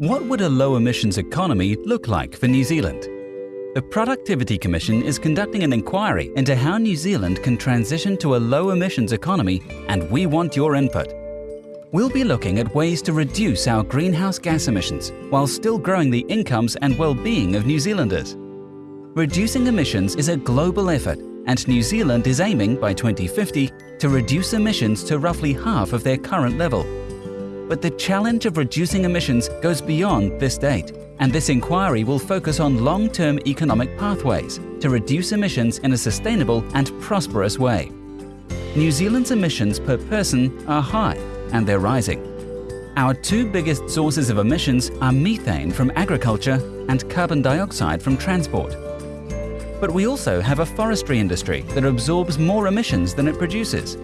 What would a low emissions economy look like for New Zealand? The Productivity Commission is conducting an inquiry into how New Zealand can transition to a low emissions economy and we want your input. We'll be looking at ways to reduce our greenhouse gas emissions while still growing the incomes and well-being of New Zealanders. Reducing emissions is a global effort and New Zealand is aiming by 2050 to reduce emissions to roughly half of their current level but the challenge of reducing emissions goes beyond this date, and this inquiry will focus on long-term economic pathways to reduce emissions in a sustainable and prosperous way. New Zealand's emissions per person are high, and they're rising. Our two biggest sources of emissions are methane from agriculture and carbon dioxide from transport. But we also have a forestry industry that absorbs more emissions than it produces,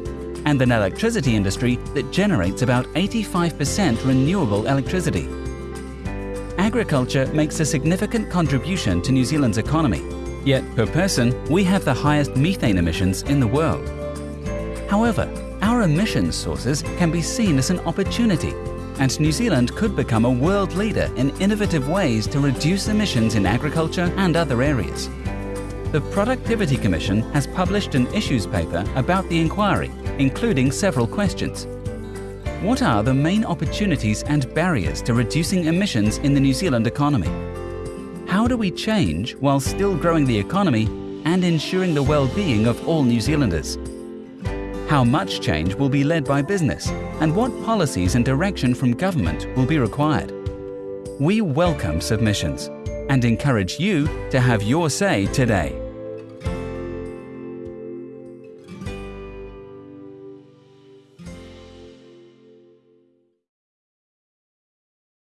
and an electricity industry that generates about 85% renewable electricity. Agriculture makes a significant contribution to New Zealand's economy, yet per person we have the highest methane emissions in the world. However, our emissions sources can be seen as an opportunity and New Zealand could become a world leader in innovative ways to reduce emissions in agriculture and other areas. The Productivity Commission has published an issues paper about the inquiry including several questions. What are the main opportunities and barriers to reducing emissions in the New Zealand economy? How do we change while still growing the economy and ensuring the well-being of all New Zealanders? How much change will be led by business and what policies and direction from government will be required? We welcome submissions and encourage you to have your say today.